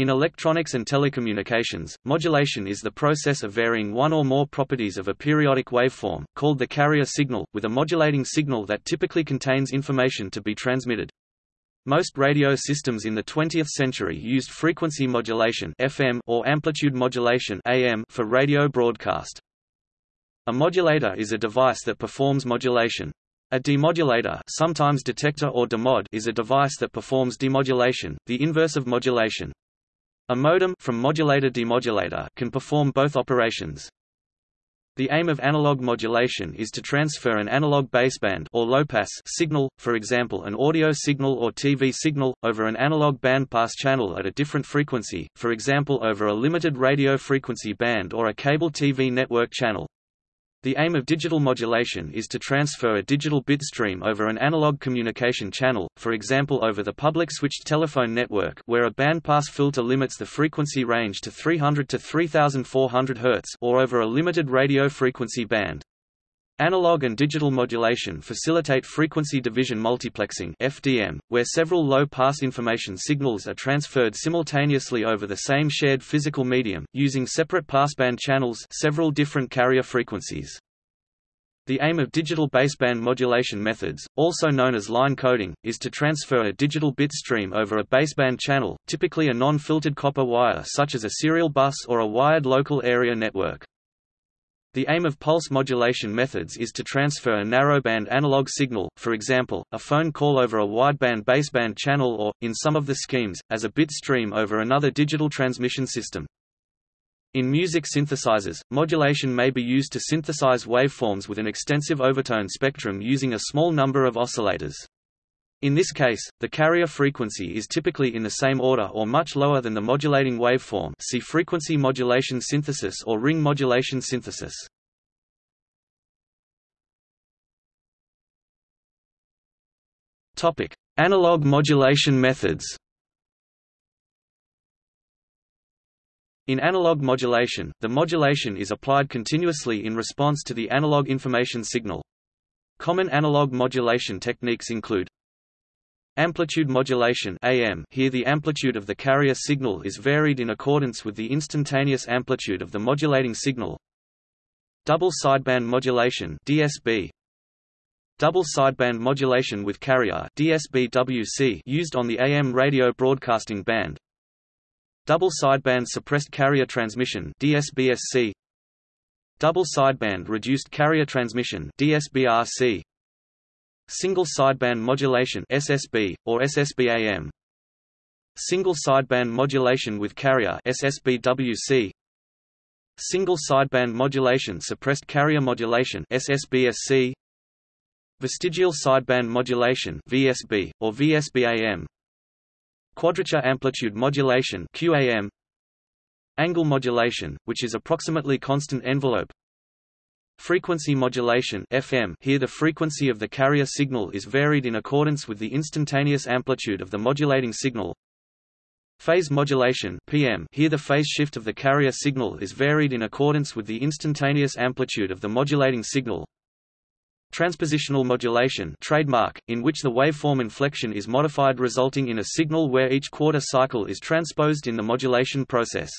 In electronics and telecommunications, modulation is the process of varying one or more properties of a periodic waveform, called the carrier signal, with a modulating signal that typically contains information to be transmitted. Most radio systems in the 20th century used frequency modulation FM or amplitude modulation AM for radio broadcast. A modulator is a device that performs modulation. A demodulator sometimes detector or demod is a device that performs demodulation, the inverse of modulation. A modem from modulator-demodulator can perform both operations. The aim of analog modulation is to transfer an analog baseband or low-pass signal, for example an audio signal or TV signal, over an analog bandpass channel at a different frequency, for example over a limited radio frequency band or a cable TV network channel. The aim of digital modulation is to transfer a digital bit stream over an analog communication channel, for example over the public switched telephone network where a bandpass filter limits the frequency range to 300 to 3400 Hz or over a limited radio frequency band. Analog and digital modulation facilitate frequency division multiplexing FDM, where several low-pass information signals are transferred simultaneously over the same shared physical medium, using separate passband channels several different carrier frequencies. The aim of digital baseband modulation methods, also known as line coding, is to transfer a digital bit stream over a baseband channel, typically a non-filtered copper wire such as a serial bus or a wired local area network. The aim of pulse modulation methods is to transfer a narrowband analog signal, for example, a phone call over a wideband baseband channel or, in some of the schemes, as a bit stream over another digital transmission system. In music synthesizers, modulation may be used to synthesize waveforms with an extensive overtone spectrum using a small number of oscillators. In this case, the carrier frequency is typically in the same order or much lower than the modulating waveform see frequency modulation synthesis or ring modulation synthesis. Analog modulation methods In analog modulation, the modulation is applied continuously in response to the analog information signal. Common analog modulation techniques include Amplitude modulation AM here the amplitude of the carrier signal is varied in accordance with the instantaneous amplitude of the modulating signal. Double sideband modulation DSB Double sideband modulation with carrier DSB-WC used on the AM radio broadcasting band. Double sideband suppressed carrier transmission DSBSC Double sideband reduced carrier transmission DSBRC Single sideband modulation SSB, or SSBAM Single sideband modulation with carrier SSBWC Single sideband modulation suppressed carrier modulation SSBSC Vestigial sideband modulation VSB, or VSBAM Quadrature amplitude modulation QAM Angle modulation, which is approximately constant envelope Frequency modulation FM here the frequency of the carrier signal is varied in accordance with the instantaneous amplitude of the modulating signal. Phase modulation PM here the phase shift of the carrier signal is varied in accordance with the instantaneous amplitude of the modulating signal. Transpositional modulation trademark, in which the waveform inflection is modified resulting in a signal where each quarter cycle is transposed in the modulation process.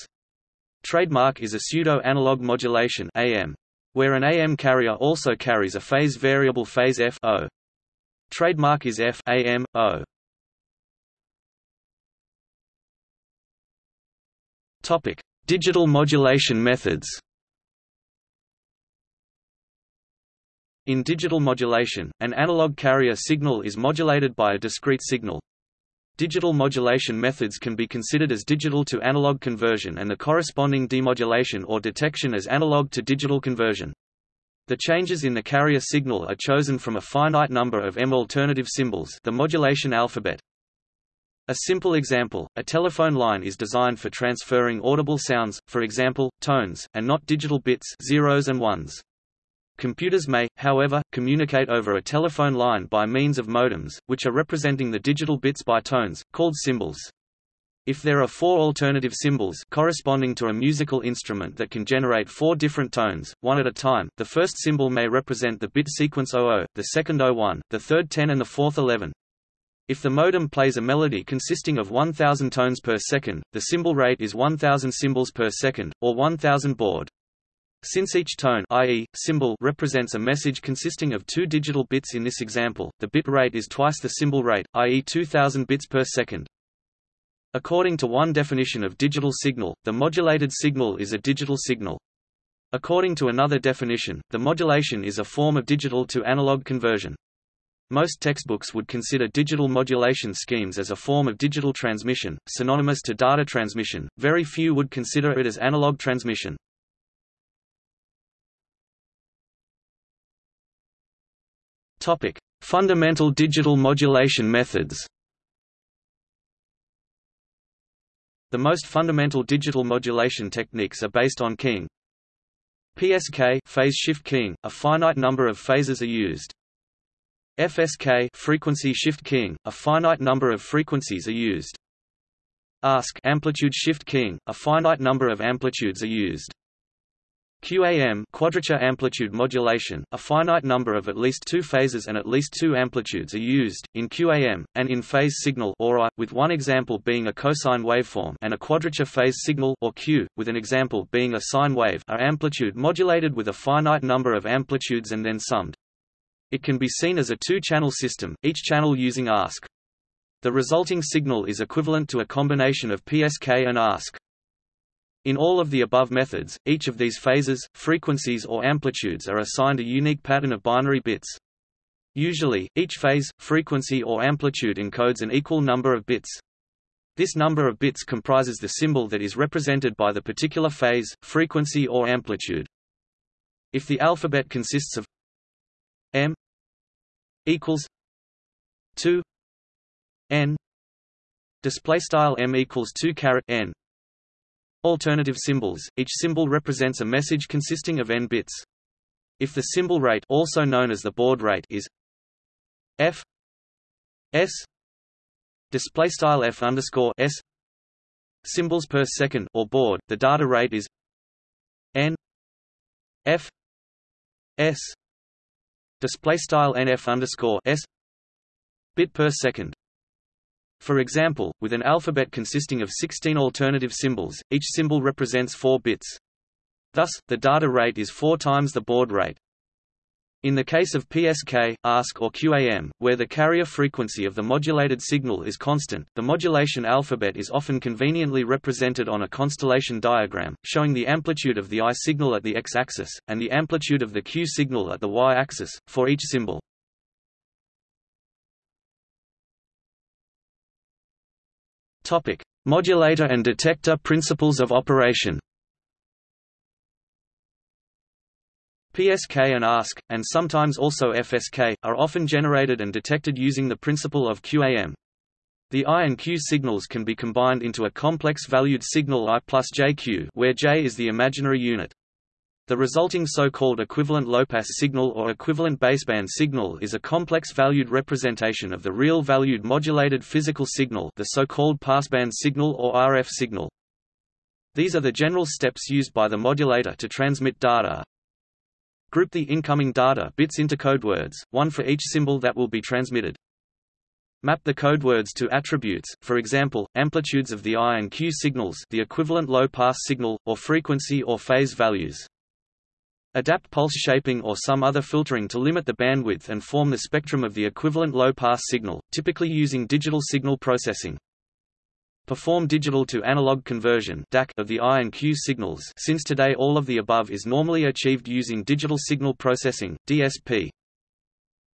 Trademark is a pseudo-analog modulation AM, where an AM carrier also carries a phase variable phase F o. Trademark is F AM, o. Topic: Digital modulation methods. In digital modulation, an analog carrier signal is modulated by a discrete signal. Digital modulation methods can be considered as digital to analog conversion and the corresponding demodulation or detection as analog to digital conversion. The changes in the carrier signal are chosen from a finite number of M alternative symbols the modulation alphabet. A simple example, a telephone line is designed for transferring audible sounds, for example, tones, and not digital bits zeros and ones. Computers may, however, communicate over a telephone line by means of modems, which are representing the digital bits by tones, called symbols. If there are four alternative symbols corresponding to a musical instrument that can generate four different tones, one at a time, the first symbol may represent the bit sequence 00, the second 01, the third 10 and the fourth 11. If the modem plays a melody consisting of 1000 tones per second, the symbol rate is 1000 symbols per second, or 1000 baud. Since each tone i.e., symbol represents a message consisting of two digital bits in this example, the bit rate is twice the symbol rate, i.e. 2000 bits per second. According to one definition of digital signal, the modulated signal is a digital signal. According to another definition, the modulation is a form of digital to analog conversion. Most textbooks would consider digital modulation schemes as a form of digital transmission, synonymous to data transmission, very few would consider it as analog transmission. Topic: Fundamental digital modulation methods. The most fundamental digital modulation techniques are based on keying. PSK phase shift keying, a finite number of phases are used. FSK frequency shift keying, a finite number of frequencies are used. ASK amplitude shift keying, a finite number of amplitudes are used. QAM quadrature amplitude modulation, a finite number of at least two phases and at least two amplitudes are used, in QAM, and in phase signal or with one example being a cosine waveform and a quadrature phase signal or Q, with an example being a sine wave are amplitude modulated with a finite number of amplitudes and then summed. It can be seen as a two-channel system, each channel using ASK. The resulting signal is equivalent to a combination of PSK and ASK. In all of the above methods, each of these phases, frequencies or amplitudes are assigned a unique pattern of binary bits. Usually, each phase, frequency or amplitude encodes an equal number of bits. This number of bits comprises the symbol that is represented by the particular phase, frequency or amplitude. If the alphabet consists of m equals 2 n display style m equals 2 caret n alternative symbols each symbol represents a message consisting of n bits if the symbol rate also known as the baud rate is f s display style f underscore s symbols per second or baud the data rate is n f s display style nf underscore s bit per second. For example, with an alphabet consisting of 16 alternative symbols, each symbol represents 4 bits. Thus, the data rate is 4 times the baud rate. In the case of PSK, ASK or QAM, where the carrier frequency of the modulated signal is constant, the modulation alphabet is often conveniently represented on a constellation diagram, showing the amplitude of the I signal at the x-axis, and the amplitude of the Q signal at the y-axis, for each symbol. Modulator and detector principles of operation PSK and ASK, and sometimes also FSK, are often generated and detected using the principle of QAM. The I and Q signals can be combined into a complex-valued signal I plus JQ where J is the imaginary unit. The resulting so-called equivalent low-pass signal or equivalent baseband signal is a complex-valued representation of the real-valued modulated physical signal the so-called passband signal or RF signal. These are the general steps used by the modulator to transmit data, Group the incoming data bits into codewords, one for each symbol that will be transmitted. Map the codewords to attributes, for example, amplitudes of the I and Q signals the equivalent low-pass signal, or frequency or phase values. Adapt pulse shaping or some other filtering to limit the bandwidth and form the spectrum of the equivalent low-pass signal, typically using digital signal processing. Perform digital to analog conversion of the I and Q signals since today all of the above is normally achieved using digital signal processing DSP.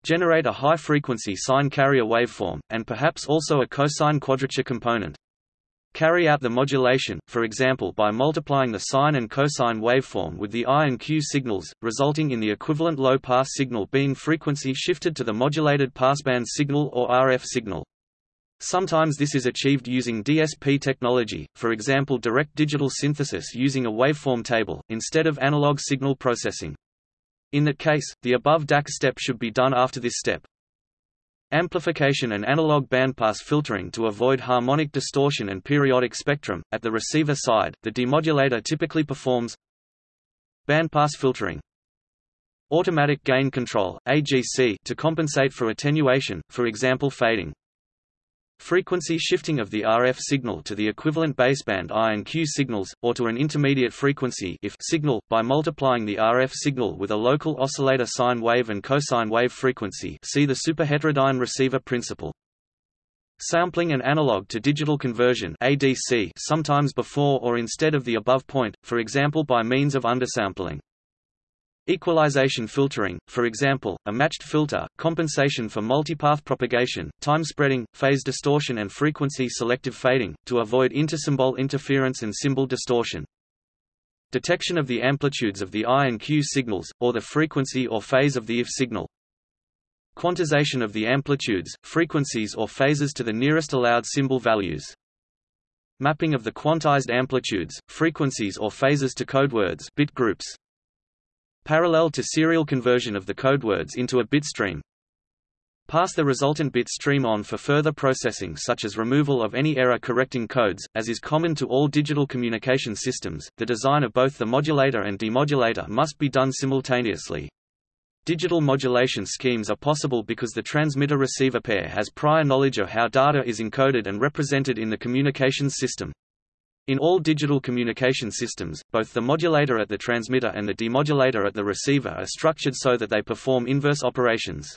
Generate a high-frequency sine carrier waveform, and perhaps also a cosine quadrature component. Carry out the modulation, for example by multiplying the sine and cosine waveform with the I and Q signals, resulting in the equivalent low-pass signal being frequency shifted to the modulated passband signal or RF signal. Sometimes this is achieved using DSP technology, for example direct digital synthesis using a waveform table, instead of analog signal processing. In that case, the above DAC step should be done after this step. Amplification and analog bandpass filtering to avoid harmonic distortion and periodic spectrum. At the receiver side, the demodulator typically performs bandpass filtering, automatic gain control (AGC) to compensate for attenuation, for example fading. Frequency shifting of the RF signal to the equivalent baseband I and Q signals, or to an intermediate frequency if signal, by multiplying the RF signal with a local oscillator sine wave and cosine wave frequency see the superheterodyne receiver principle. Sampling and analog to digital conversion ADC sometimes before or instead of the above point, for example by means of undersampling. Equalization filtering, for example, a matched filter, compensation for multipath propagation, time spreading, phase distortion and frequency selective fading, to avoid intersymbol interference and symbol distortion. Detection of the amplitudes of the I and Q signals, or the frequency or phase of the IF signal. Quantization of the amplitudes, frequencies or phases to the nearest allowed symbol values. Mapping of the quantized amplitudes, frequencies or phases to codewords bit groups parallel to serial conversion of the codewords into a bit stream. Pass the resultant bit stream on for further processing such as removal of any error-correcting codes, as is common to all digital communication systems. The design of both the modulator and demodulator must be done simultaneously. Digital modulation schemes are possible because the transmitter-receiver pair has prior knowledge of how data is encoded and represented in the communications system. In all digital communication systems, both the modulator at the transmitter and the demodulator at the receiver are structured so that they perform inverse operations.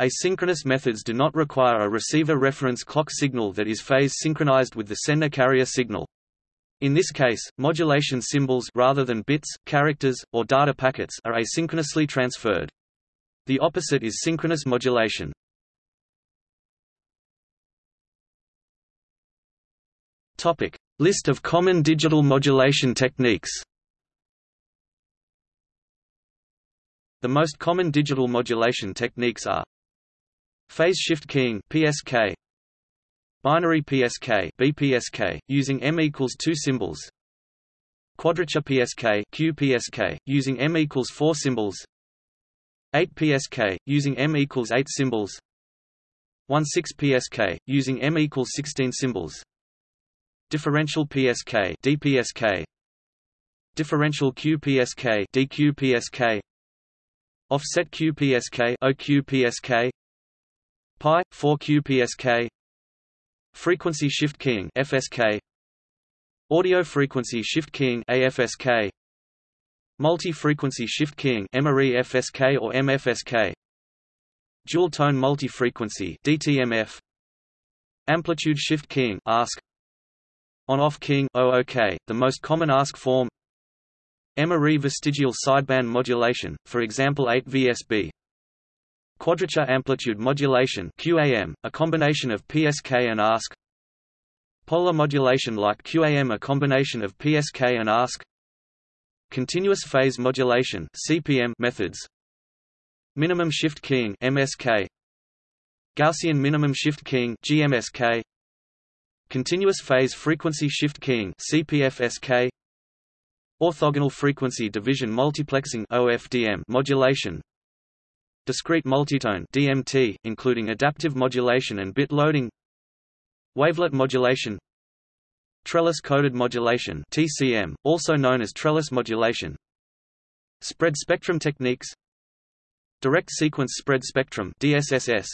Asynchronous methods do not require a receiver reference clock signal that is phase synchronized with the sender carrier signal. In this case, modulation symbols rather than bits, characters, or data packets are asynchronously transferred. The opposite is synchronous modulation. Topic: List of common digital modulation techniques. The most common digital modulation techniques are Phase shift keying PSK Binary PSK BPSK using M equals 2 symbols Quadrature PSK QPSK using M equals 4 symbols 8 PSK using M equals 8 symbols 16 PSK, using M equals 16 symbols differential PSK DPSK differential QPSK DQPSK offset QPSK OQPSK pi 4 QPSK frequency shift keying FSK audio frequency shift keying AFSK multi-frequency shift keying M-ary FSK or MFSK dual tone multi-frequency DTMF amplitude shift keying ASK on-off keying OOK, oh the most common ASK form. M-ary vestigial sideband modulation, for example 8 VSB Quadrature amplitude modulation QAM, a combination of PSK and ASK. Polar modulation like QAM a combination of PSK and ASK. Continuous phase modulation CPM methods. Minimum shift keying MSK Gaussian minimum shift keying GMSK Continuous phase frequency shift keying CPFSK Orthogonal frequency division multiplexing OFDM modulation Discrete multitone DMT including adaptive modulation and bit loading Wavelet modulation Trellis coded modulation TCM also known as trellis modulation Spread spectrum techniques Direct sequence spread spectrum DSSS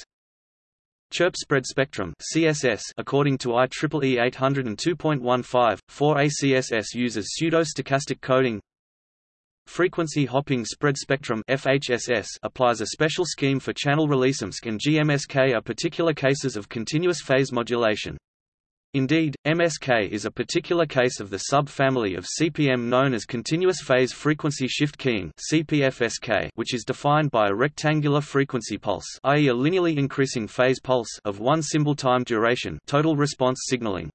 Chirp spread spectrum CSS according to IEEE 802.15, 4ACSS uses pseudo-stochastic coding Frequency hopping spread spectrum FHSS applies a special scheme for channel release and GMSK are particular cases of continuous phase modulation. Indeed, MSK is a particular case of the sub-family of CPM known as continuous phase frequency shift keying CPFSK, which is defined by a rectangular frequency pulse, i.e. a linearly increasing phase pulse of one symbol time duration, total response signaling.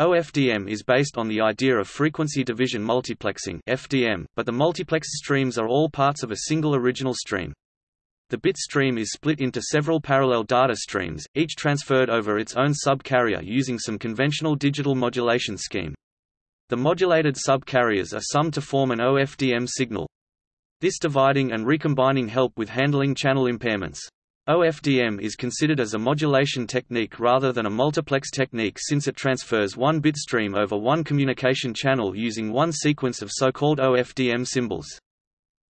OFDM is based on the idea of frequency division multiplexing FDM, but the multiplexed streams are all parts of a single original stream. The bit stream is split into several parallel data streams, each transferred over its own sub-carrier using some conventional digital modulation scheme. The modulated sub-carriers are summed to form an OFDM signal. This dividing and recombining help with handling channel impairments. OFDM is considered as a modulation technique rather than a multiplex technique since it transfers one bit stream over one communication channel using one sequence of so-called OFDM symbols.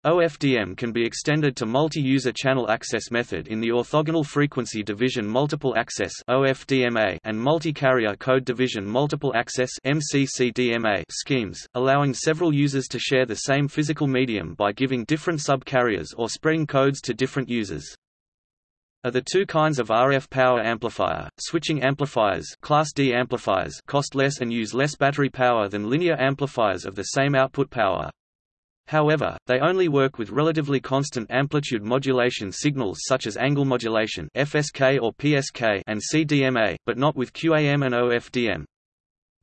OFDM can be extended to multi-user channel access method in the orthogonal frequency division multiple access (OFDMA) and multi-carrier code division multiple access (MCCDMA) schemes, allowing several users to share the same physical medium by giving different sub-carriers or spreading codes to different users. Are the two kinds of RF power amplifier, switching amplifiers Class D amplifiers cost less and use less battery power than linear amplifiers of the same output power. However, they only work with relatively constant amplitude modulation signals such as angle modulation FSK or PSK and CDMA, but not with QAM and OFDM.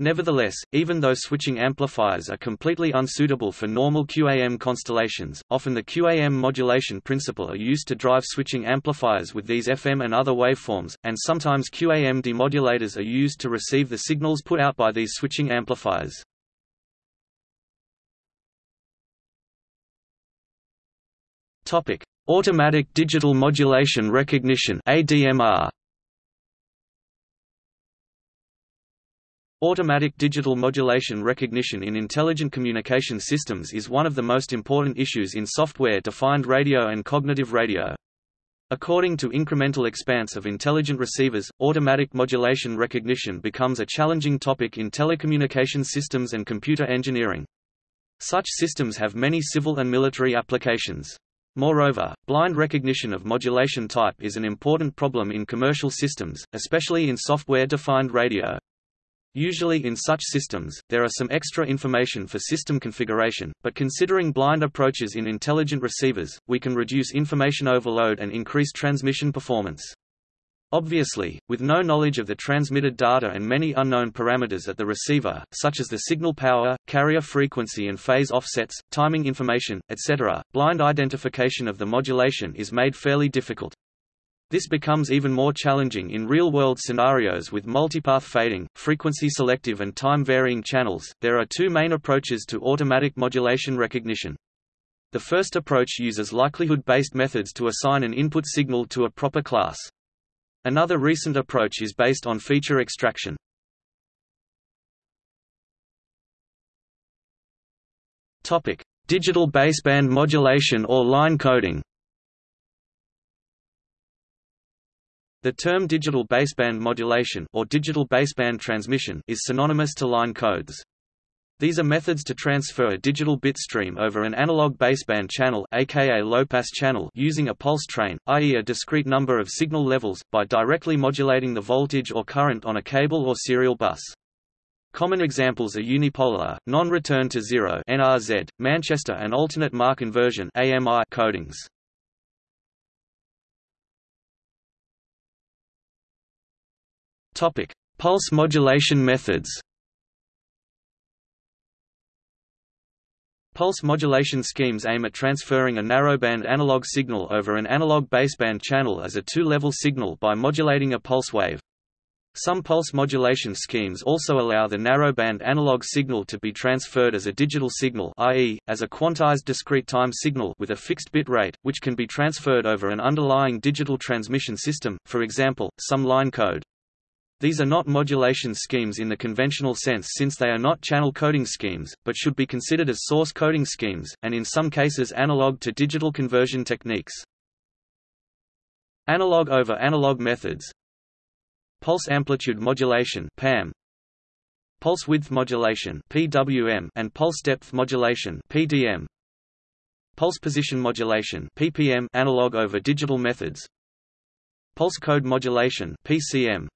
Nevertheless, even though switching amplifiers are completely unsuitable for normal QAM constellations, often the QAM modulation principle are used to drive switching amplifiers with these FM and other waveforms, and sometimes QAM demodulators are used to receive the signals put out by these switching amplifiers. Topic: Automatic Digital Modulation Recognition (ADMR). Automatic digital modulation recognition in intelligent communication systems is one of the most important issues in software-defined radio and cognitive radio. According to incremental expanse of intelligent receivers, automatic modulation recognition becomes a challenging topic in telecommunication systems and computer engineering. Such systems have many civil and military applications. Moreover, blind recognition of modulation type is an important problem in commercial systems, especially in software-defined radio. Usually in such systems, there are some extra information for system configuration, but considering blind approaches in intelligent receivers, we can reduce information overload and increase transmission performance. Obviously, with no knowledge of the transmitted data and many unknown parameters at the receiver, such as the signal power, carrier frequency and phase offsets, timing information, etc., blind identification of the modulation is made fairly difficult. This becomes even more challenging in real-world scenarios with multipath fading, frequency selective and time-varying channels. There are two main approaches to automatic modulation recognition. The first approach uses likelihood-based methods to assign an input signal to a proper class. Another recent approach is based on feature extraction. Topic: Digital baseband modulation or line coding. The term digital baseband modulation or digital baseband transmission is synonymous to line codes. These are methods to transfer a digital bit stream over an analog baseband channel aka low-pass channel using a pulse train, i.e. a discrete number of signal levels, by directly modulating the voltage or current on a cable or serial bus. Common examples are unipolar, non-return to zero NRZ, Manchester and alternate mark inversion AMI codings. Pulse modulation methods. Pulse modulation schemes aim at transferring a narrowband analog signal over an analog baseband channel as a two-level signal by modulating a pulse wave. Some pulse modulation schemes also allow the narrowband analog signal to be transferred as a digital signal i.e., as a quantized discrete time signal with a fixed bit rate, which can be transferred over an underlying digital transmission system, for example, some line code. These are not modulation schemes in the conventional sense since they are not channel coding schemes, but should be considered as source coding schemes, and in some cases analog to digital conversion techniques. Analog over analog methods Pulse amplitude modulation PAM, Pulse width modulation PWM, and pulse depth modulation PDM. Pulse position modulation PPM analog over digital methods Pulse code modulation PCM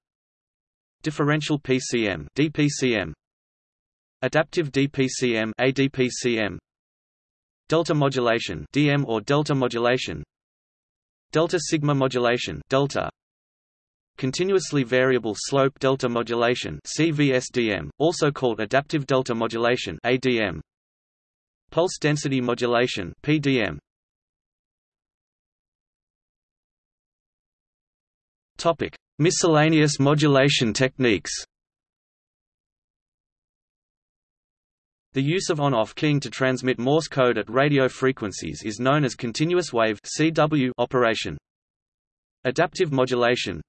Differential PCM DPCM Adaptive DPCM ADPCM Delta modulation DM or delta modulation. Delta sigma modulation delta. Continuously variable slope delta modulation CVSDM also called adaptive delta modulation ADM Pulse density modulation PDM Topic Miscellaneous modulation techniques The use of on-off keying to transmit Morse code at radio frequencies is known as continuous wave (CW) operation. Adaptive modulation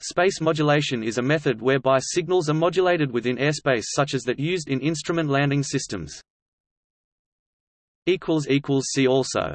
Space modulation is a method whereby signals are modulated within airspace such as that used in instrument landing systems. See also